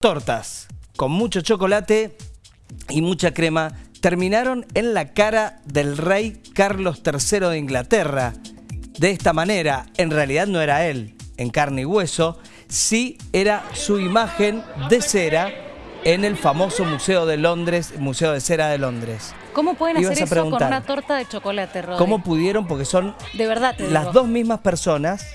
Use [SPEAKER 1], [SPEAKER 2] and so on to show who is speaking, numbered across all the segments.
[SPEAKER 1] tortas con mucho chocolate y mucha crema terminaron en la cara del rey Carlos III de Inglaterra. De esta manera, en realidad no era él, en carne y hueso, sí era su imagen de cera en el famoso Museo de Londres, Museo de Cera de Londres.
[SPEAKER 2] ¿Cómo pueden
[SPEAKER 1] Ibas
[SPEAKER 2] hacer eso con una torta de chocolate, Rodri?
[SPEAKER 1] ¿Cómo pudieron? Porque son
[SPEAKER 2] De verdad
[SPEAKER 1] las
[SPEAKER 2] digo.
[SPEAKER 1] dos mismas personas.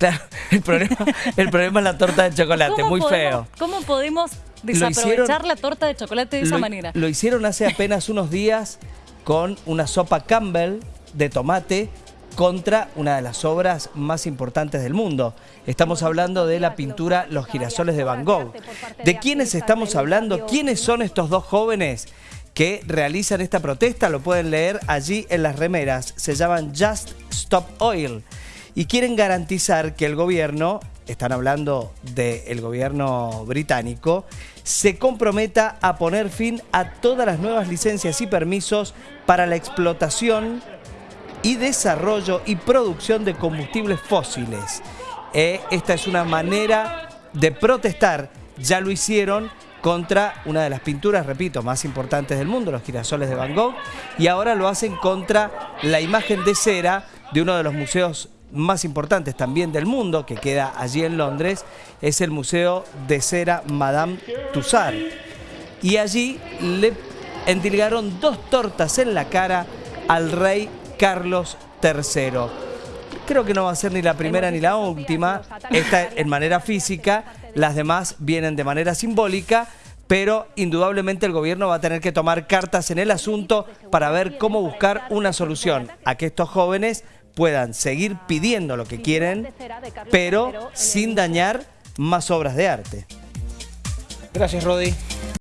[SPEAKER 1] Claro, el problema, el problema es la torta de chocolate,
[SPEAKER 2] ¿Cómo
[SPEAKER 1] muy
[SPEAKER 2] podemos-
[SPEAKER 1] feo.
[SPEAKER 2] ¿Cómo podemos desaprovechar
[SPEAKER 1] hicieron-
[SPEAKER 2] la torta de chocolate de esa
[SPEAKER 1] lo,
[SPEAKER 2] manera?
[SPEAKER 1] Lo hicieron hace apenas unos días con una sopa Campbell de tomate contra una de las obras más importantes del mundo. Estamos hablando de la pintura Los girasoles de Van Gogh. ¿De quiénes estamos hablando? ¿Quiénes son estos dos jóvenes que realizan esta protesta? Lo pueden leer allí en las remeras. Se llaman Just Stop Oil y quieren garantizar que el gobierno, están hablando del gobierno británico, se comprometa a poner fin a todas las nuevas licencias y permisos para la explotación y desarrollo y producción de combustibles fósiles. Eh, esta es una manera de protestar, ya lo hicieron contra una de las pinturas, repito, más importantes del mundo, los girasoles de Van Gogh, y ahora lo hacen contra la imagen de cera de uno de los museos más importantes también del mundo, que queda allí en Londres, es el Museo de Cera Madame Tussauds. Y allí le endilgaron dos tortas en la cara al rey Carlos III. Creo que no va a ser ni la primera ni la última, esta en manera física, las demás vienen de manera simbólica, pero indudablemente el gobierno va a tener que tomar cartas en el asunto para ver cómo buscar una solución a que estos jóvenes puedan seguir pidiendo lo que quieren, pero sin dañar más obras de arte.
[SPEAKER 3] Gracias, Rodi.